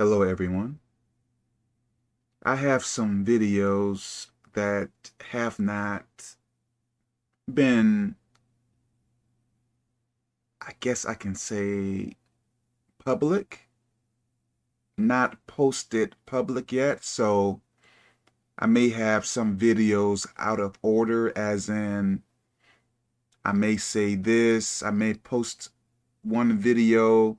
Hello everyone. I have some videos that have not been, I guess I can say, public, not posted public yet, so I may have some videos out of order as in I may say this, I may post one video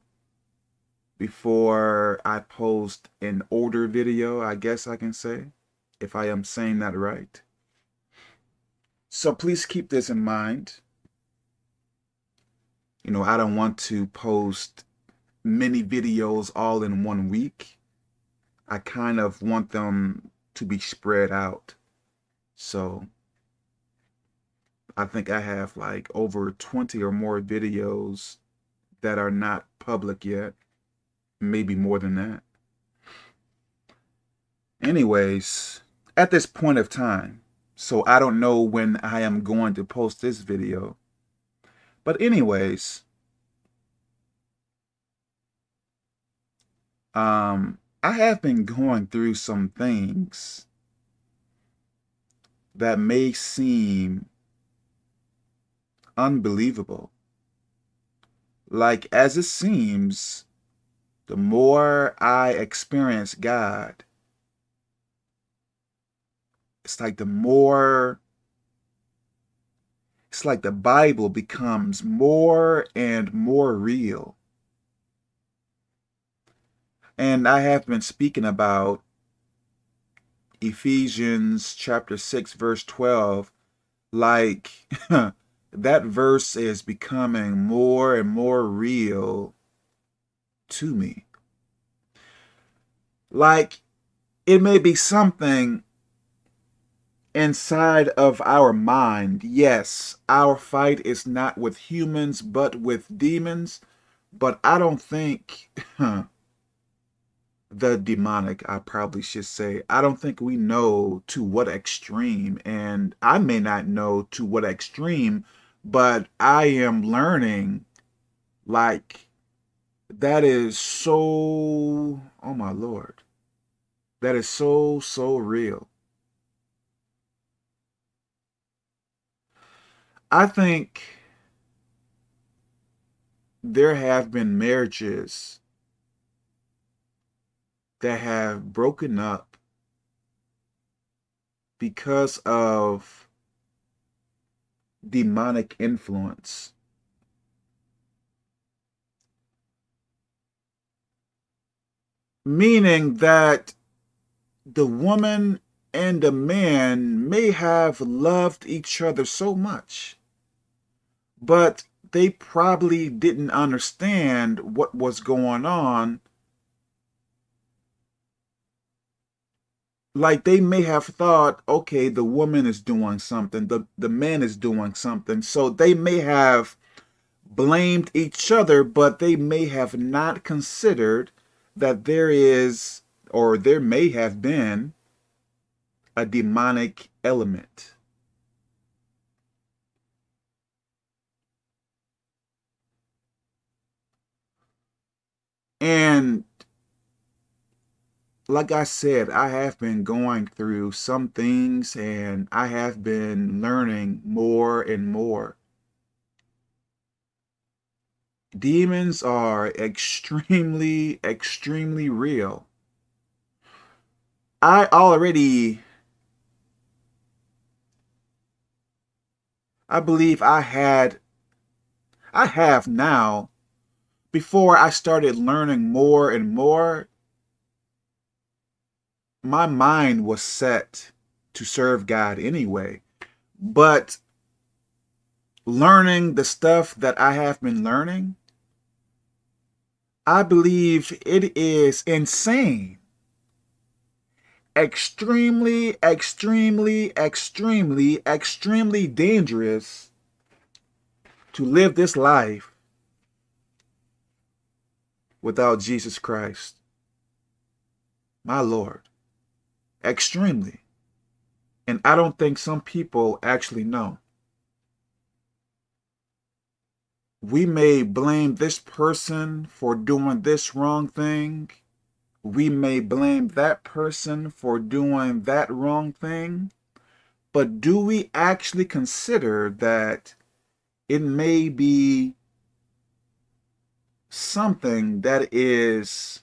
before I post an older video, I guess I can say, if I am saying that right. So please keep this in mind. You know, I don't want to post many videos all in one week. I kind of want them to be spread out. So I think I have like over 20 or more videos that are not public yet maybe more than that. Anyways, at this point of time, so I don't know when I am going to post this video. But anyways, um, I have been going through some things that may seem unbelievable. Like, as it seems, the more I experience God, it's like the more, it's like the Bible becomes more and more real. And I have been speaking about Ephesians chapter 6, verse 12, like that verse is becoming more and more real to me. Like, it may be something inside of our mind. Yes, our fight is not with humans, but with demons. But I don't think, the demonic, I probably should say, I don't think we know to what extreme, and I may not know to what extreme, but I am learning, like, that is so, oh my Lord, that is so, so real. I think there have been marriages that have broken up because of demonic influence. Meaning that the woman and the man may have loved each other so much, but they probably didn't understand what was going on. Like they may have thought, okay, the woman is doing something, the, the man is doing something. So they may have blamed each other, but they may have not considered that there is, or there may have been, a demonic element. And like I said, I have been going through some things and I have been learning more and more demons are extremely, extremely real. I already, I believe I had, I have now, before I started learning more and more, my mind was set to serve God anyway. But learning the stuff that I have been learning, I believe it is insane. Extremely, extremely, extremely, extremely dangerous to live this life without Jesus Christ. My Lord. Extremely. And I don't think some people actually know. We may blame this person for doing this wrong thing, we may blame that person for doing that wrong thing, but do we actually consider that it may be something that is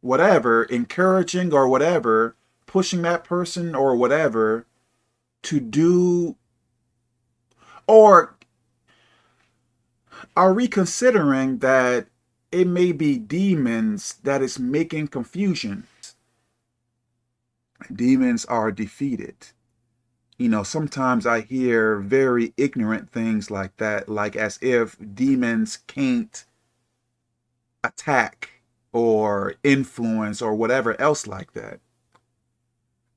whatever, encouraging or whatever, pushing that person or whatever to do, or are we considering that it may be demons that is making confusion? Demons are defeated. You know, sometimes I hear very ignorant things like that, like as if demons can't attack or influence or whatever else like that.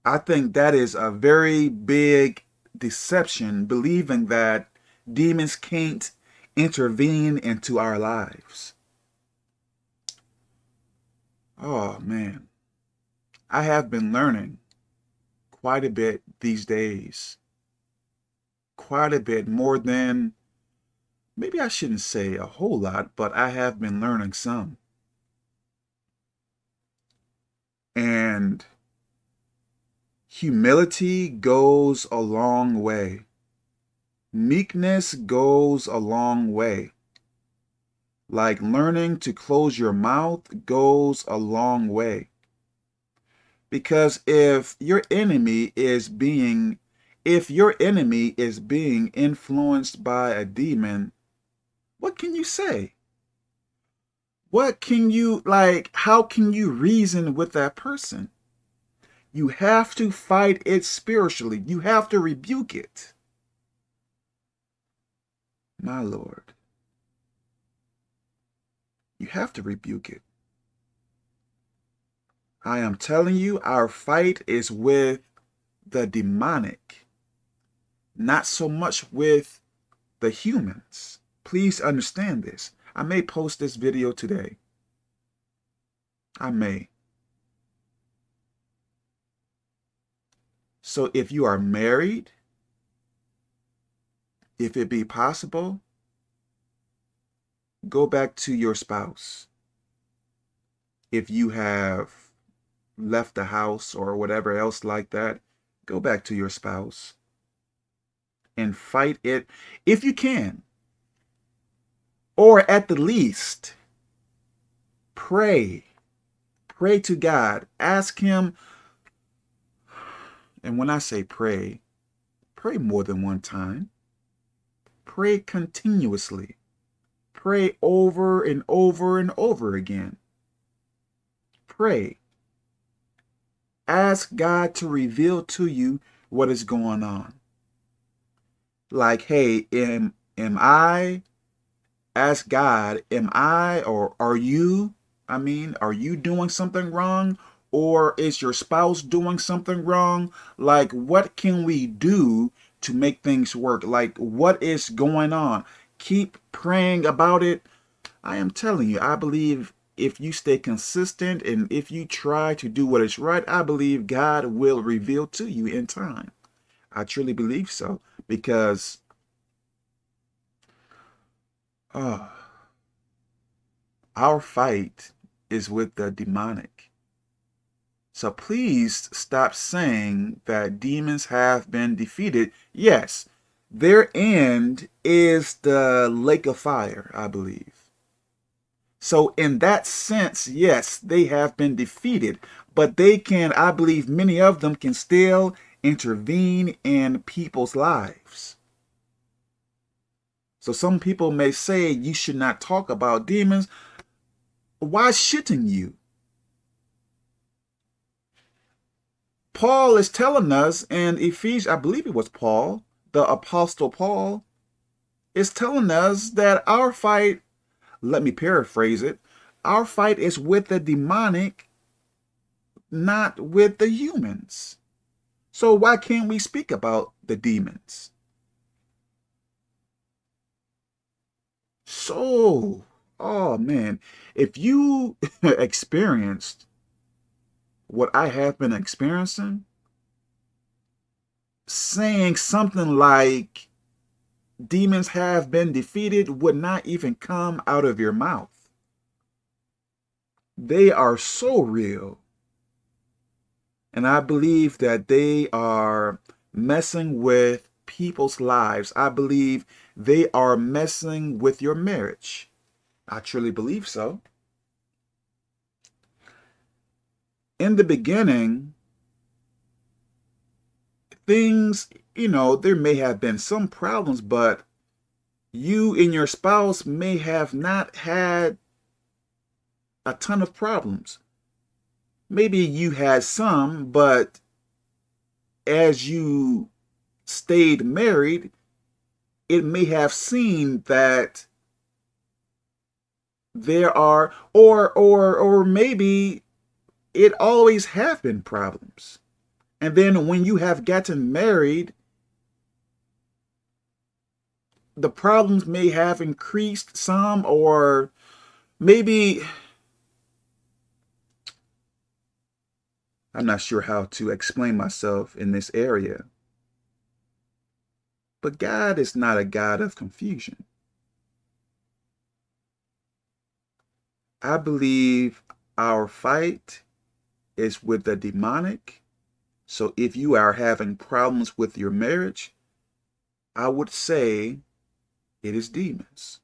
I think that is a very big deception, believing that demons can't intervene into our lives. Oh, man. I have been learning quite a bit these days. Quite a bit more than, maybe I shouldn't say a whole lot, but I have been learning some. And humility goes a long way. Meekness goes a long way. Like learning to close your mouth goes a long way. Because if your enemy is being, if your enemy is being influenced by a demon, what can you say? What can you, like, how can you reason with that person? You have to fight it spiritually. You have to rebuke it. My Lord. You have to rebuke it. I am telling you, our fight is with the demonic, not so much with the humans. Please understand this. I may post this video today. I may. So if you are married, if it be possible, go back to your spouse. If you have left the house or whatever else like that, go back to your spouse and fight it if you can. Or at the least, pray. Pray to God. Ask Him. And when I say pray, pray more than one time. Pray continuously. Pray over and over and over again. Pray. Ask God to reveal to you what is going on. Like, hey, am, am I, ask God, am I or are you, I mean, are you doing something wrong? Or is your spouse doing something wrong? Like, what can we do to make things work? Like, what is going on? keep praying about it. I am telling you, I believe if you stay consistent and if you try to do what is right, I believe God will reveal to you in time. I truly believe so because uh, our fight is with the demonic. So please stop saying that demons have been defeated. Yes, their end is the lake of fire, I believe. So in that sense, yes, they have been defeated, but they can, I believe many of them can still intervene in people's lives. So some people may say you should not talk about demons. Why shouldn't you? Paul is telling us in Ephesians, I believe it was Paul, the Apostle Paul is telling us that our fight, let me paraphrase it, our fight is with the demonic, not with the humans. So why can't we speak about the demons? So, oh man, if you experienced what I have been experiencing, saying something like demons have been defeated would not even come out of your mouth. they are so real. And I believe that they are messing with people's lives. I believe they are messing with your marriage. I truly believe so. In the beginning, things, you know, there may have been some problems, but you and your spouse may have not had a ton of problems. Maybe you had some, but as you stayed married, it may have seemed that there are, or, or, or maybe it always have been problems. And then when you have gotten married, the problems may have increased some or maybe I'm not sure how to explain myself in this area. But God is not a God of confusion. I believe our fight is with the demonic. So if you are having problems with your marriage, I would say it is demons.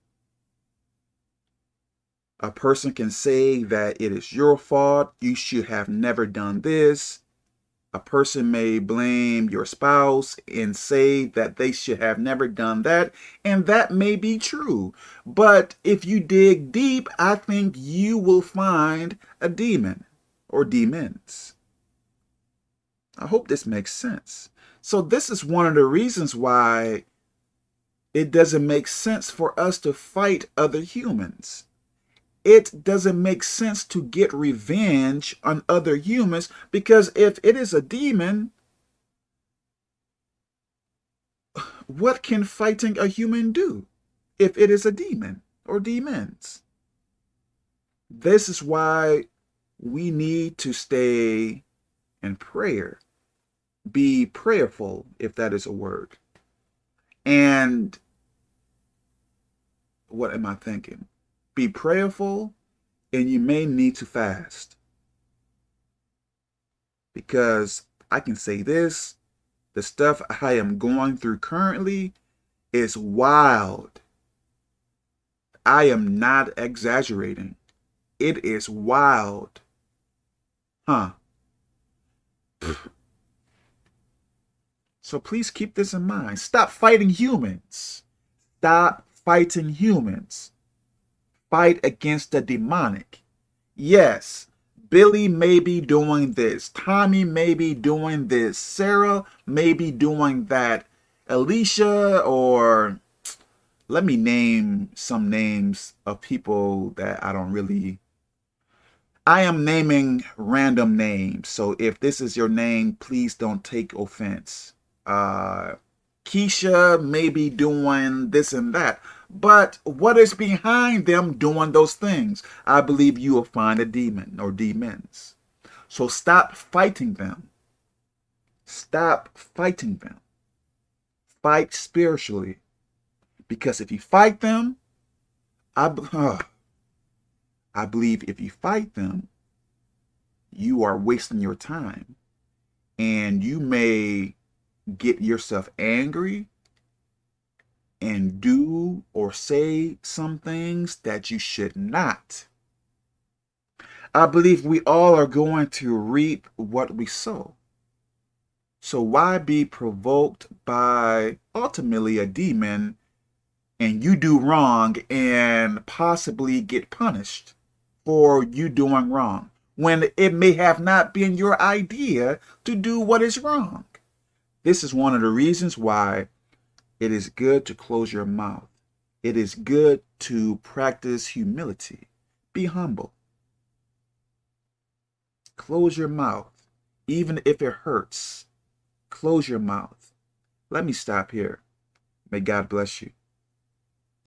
A person can say that it is your fault, you should have never done this. A person may blame your spouse and say that they should have never done that, and that may be true. But if you dig deep, I think you will find a demon or demons. I hope this makes sense. So this is one of the reasons why it doesn't make sense for us to fight other humans. It doesn't make sense to get revenge on other humans because if it is a demon, what can fighting a human do if it is a demon or demons? This is why we need to stay in prayer. Be prayerful, if that is a word. And what am I thinking? Be prayerful and you may need to fast. Because I can say this, the stuff I am going through currently is wild. I am not exaggerating. It is wild. Huh. So please keep this in mind. Stop fighting humans. Stop fighting humans. Fight against the demonic. Yes, Billy may be doing this. Tommy may be doing this. Sarah may be doing that. Alicia or let me name some names of people that I don't really I am naming random names. So if this is your name, please don't take offense. Uh Keisha may be doing this and that. But what is behind them doing those things? I believe you will find a demon or demons. So stop fighting them. Stop fighting them. Fight spiritually. Because if you fight them, I, uh, I believe if you fight them, you are wasting your time. And you may get yourself angry and do or say some things that you should not. I believe we all are going to reap what we sow. So why be provoked by ultimately a demon and you do wrong and possibly get punished for you doing wrong when it may have not been your idea to do what is wrong? This is one of the reasons why it is good to close your mouth. It is good to practice humility. Be humble. Close your mouth, even if it hurts. Close your mouth. Let me stop here. May God bless you.